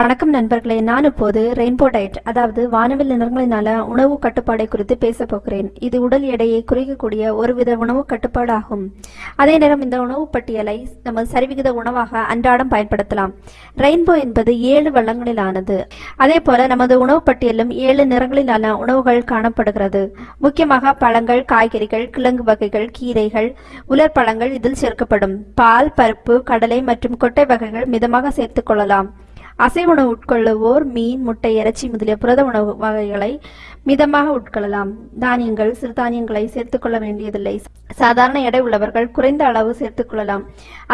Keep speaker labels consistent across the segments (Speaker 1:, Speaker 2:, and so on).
Speaker 1: வணக்கம் நண்பர்களே நான் இப்போது ரெயின்போ டயட் அதாவது வானவில் நிறங்களினால உணவு கட்டுப்பாடை குறித்து பேச போகிறேன். இது உடல் எடையை குறைக்கக்கூடிய ஒருவித உணவு கட்டுப்பாடு ஆகும் அதே நேரம் இந்த உணவு பட்டியலை நம்ம சரிவிகித உணவாக அன்றாடம் பயன்படுத்தலாம். ரெயின்போ என்பது ஏழு வளங்களிலானது. அதே போல நமது உணவு பட்டியலும் ஏழு நிறங்களிலான உணவுகள் காணப்படுகிறது. முக்கியமாக பழங்கள் காய்கறிகள் கிழங்கு வகைகள் கீரைகள் உலர் பழங்கள் இதில் சேர்க்கப்படும். பால் பருப்பு கடலை மற்றும் கொட்டை வகைகள் மிதமாக சேர்த்துக் கொள்ளலாம். அசைவ உணவு உட்கொள்ளுவோர் மீன் முட்டை இறைச்சி முதலிய புரத உணவு வகைகளை மிதமாக உட்கொள்ளலாம். தானியங்கள் சிறுதானியங்களை சேர்த்துக்கொள்ள வேண்டியதில்லை. சாதாரண எடை உள்ளவர்கள் குறைந்த அளவு சேர்த்துக்கொள்ளலாம்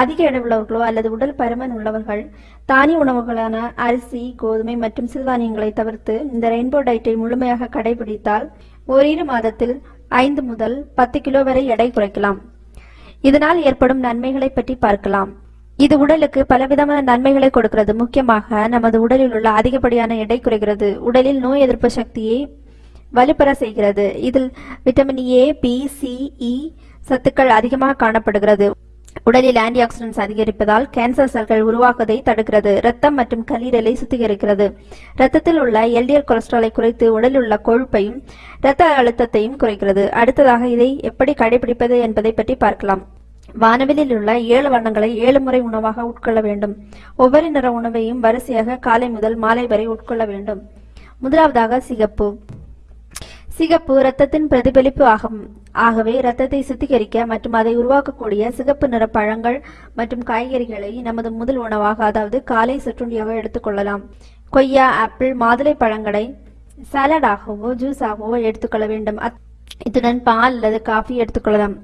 Speaker 1: அதிக எடை உள்ளவர்களோ அல்லது உடல் பருமன் உள்ளவர்கள் தானிய உணவுகளான அரிசி கோதுமை மற்றும் சிறுதானியங்களை தவிர்த்து இந்த ரெயின்போ டயட்டை முழுமையாக கடைபிடித்தால் ஓரிரு மாதத்தில் ஐந்து முதல் பத்து கிலோ வரை எடை குறைக்கலாம். இதனால் ஏற்படும் நன்மைகளை பற்றி பார்க்கலாம். இது உடலுக்கு பலவிதமான நன்மைகளை கொடுக்கிறது. முக்கியமாக நமது உடலில் உள்ள அதிகப்படியான எடை குறைகிறது. உடலில் நோய் எதிர்ப்பு சக்தியை வலுப்பெற செய்கிறது. இதில் vitamin A B C E சத்துக்கள் அதிகமாக காணப்படுகிறது. உடலில் ஆன்டி ஆக்சிடென்ட்ஸ் அதிகரிப்பதால் கேன்சர் செல்கள் உருவாக்குவதை தடுக்கிறது. ரத்தம் மற்றும் கல்லீரலை சுத்திகரிக்கிறது. ரத்தத்தில் உள்ள எல்டிஎல் கொலஸ்ட்ராலை குறைத்து உடலில் உள்ள கொழுப்பையும் இரத்த அழுத்தத்தையும் குறைக்கிறது. அடுத்ததாக இதை எப்படி கடைபிடிப்பது என்பதை பற்றி பார்க்கலாம். வானவிலில் உள்ள ஏழு வண்ணங்களை ஏழு முறை உணவாக உட்கொள்ள வேண்டும். ஒவ்வொரு நிற உணவையும் வரிசையாக காலை முதல் மாலை வரை உட்கொள்ள வேண்டும். முதலாவதாக சிகப்பு. சிகப்பு இரத்தத்தின் பிரதிபலிப்பு ஆகும். ஆகவே இரத்தத்தை சுத்திகரிக்க மற்றும் அதை உருவாக்கக்கூடிய சிகப்பு நிற பழங்கள் மற்றும் காய்கறிகளை நமது முதல் உணவாக அதாவது காலை சிற்றுண்டியாக எடுத்துக்கொள்ளலாம். கொய்யா ஆப்பிள் மாதுளை பழங்களை சாலடாகவோ ஜூஸாகவோ எடுத்துக்கொள்ள வேண்டும். அத்- இத்துடன் பால் அல்லது காஃபி எடுத்துக்கொள்ளலாம்.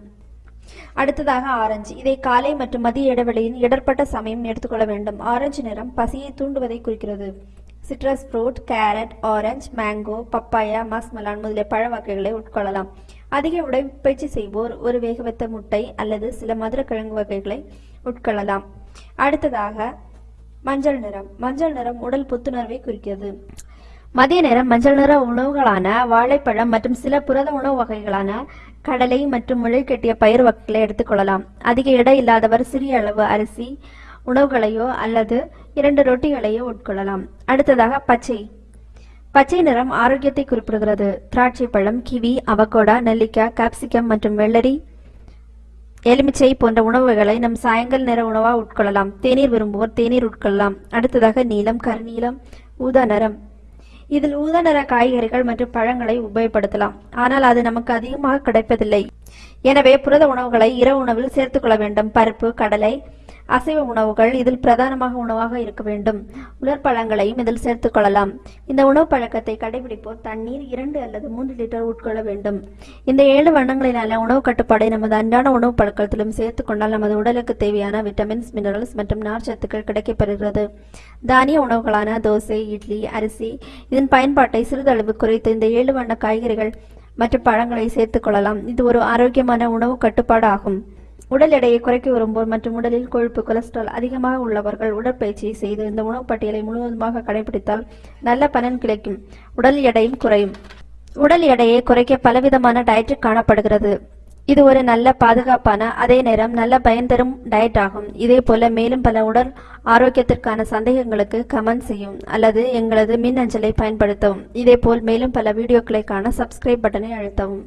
Speaker 1: அடுத்ததாக ஆரஞ்சு. இதை காலை மற்றும் மதிய இடைவெளியின் இடர்பட்ட சமயம் எடுத்துக்கொள்ள வேண்டும். ஆரஞ்சு நிறம் பசியை தூண்டுவதை குறிக்கிறது. Citrus fruit carrot orange mango papaya muskmelon முதலிய பழ வகைகளை உட்கொள்ளலாம். அதிக உடற்பயிற்சி செய்வோர் ஒரு வேகவைத்த முட்டை அல்லது சில மதுர கிழங்கு வகைகளை உட்கொள்ளலாம். அடுத்ததாக மஞ்சள் நிறம். மஞ்சள் நிறம் உடல் புத்துணர்வை குறிக்கிறது. மதிய நேரம் மஞ்சள் நிற உணவுகளான வாழைப்பழம் மற்றும் சில புரத உணவு வகைகளான கடலை மற்றும் முளைக்கட்டிய பயிர் வகைகளை எடுத்துக்கொள்ளலாம் அதிக எடை இல்லாதவர் சிறிய அளவு அரிசி உணவுகளையோ அல்லது இரண்டு ரொட்டிகளையோ உட்கொள்ளலாம். அடுத்ததாக பச்சை. பச்சை நிறம் ஆரோக்கியத்தை குறிப்பிடுகிறது. திராட்சை பழம் கிவி அவகோடா நெல்லிக்காய் காப்சிகம் மற்றும் வெள்ளரி எலுமிச்சை போன்ற உணவுகளை நம் சாயங்கால நிற உணவாக உட்கொள்ளலாம். தேநீர் விரும்புவோர் தேநீர் உட்கொள்ளலாம். அடுத்ததாக நீலம் கருநீலம் ஊதா நிறம். இதில் ஊதா நிற காய்கறிகள் மற்றும் பழங்களை உபயோகப்படுத்தலாம். ஆனால் அது நமக்கு அதிகமாக கிடைப்பதில்லை. எனவே புரத உணவுகளை இரவு உணவில் சேர்த்துக்கொள்ள வேண்டும். பருப்பு கடலை அசைவ உணவுகள் இதில் பிரதானமாக உணவாக இருக்க வேண்டும். உலர் பழங்களையும் இதில் சேர்த்துக் கொள்ளலாம். இந்த உணவு பழக்கத்தை கடைபிடிப்போர் தண்ணீர் இரண்டு அல்லது மூன்று லிட்டர் உட்கொள்ள வேண்டும். இந்த ஏழு வண்ணங்களிலான உணவு கட்டுப்பாடை நமது அன்றாட உணவு பழக்கத்திலும் சேர்த்துக் கொண்டால் நமது உடலுக்கு தேவையான விட்டமின்ஸ் மினரல்ஸ் மற்றும் நார்ச்சத்துக்கள் கிடைக்கப்பெறுகிறது தானிய உணவுகளான தோசை இட்லி அரிசி இதன் பயன்பாட்டை சிறிதளவு குறைத்து இந்த ஏழு வண்ண காய்கறிகள் மற்ற பழங்களை சேர்த்துக் கொள்ளலாம். இது ஒரு ஆரோக்கியமான உணவு கட்டுப்பாடு ஆகும் உடல் எடையை குறைக்க விரும்புவோர் மற்றும் உடலில் கொழுப்பு கொலஸ்ட்ரால் அதிகமாக உள்ளவர்கள் உடற்பயிற்சியை செய்து இந்த உணவு பட்டியலை முழுவதுமாக கடைபிடித்தால் நல்ல பலன் கிடைக்கும். உடல் எடையும் குறையும். உடல் எடையை குறைக்க பலவிதமான டயட் காணப்படுகிறது. இது ஒரு நல்ல பாதுகாப்பான அதே நேரம் நல்ல பயன் தரும் டயட் ஆகும். இதே போல மேலும் பல உடல் ஆரோக்கியத்திற்கான சந்தேகங்களுக்கு கமெண்ட் செய்யும் அல்லது எங்களது மின் அஞ்சலை பயன்படுத்தவும். இதே போல் மேலும் பல வீடியோக்களை காண சப்ஸ்கிரைப் பட்டனை அழுத்தவும்.